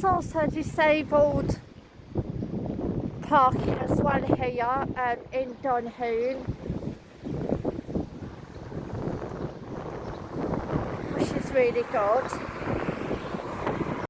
there's also disabled parking as well here um, in Dunhoon. Which is really good.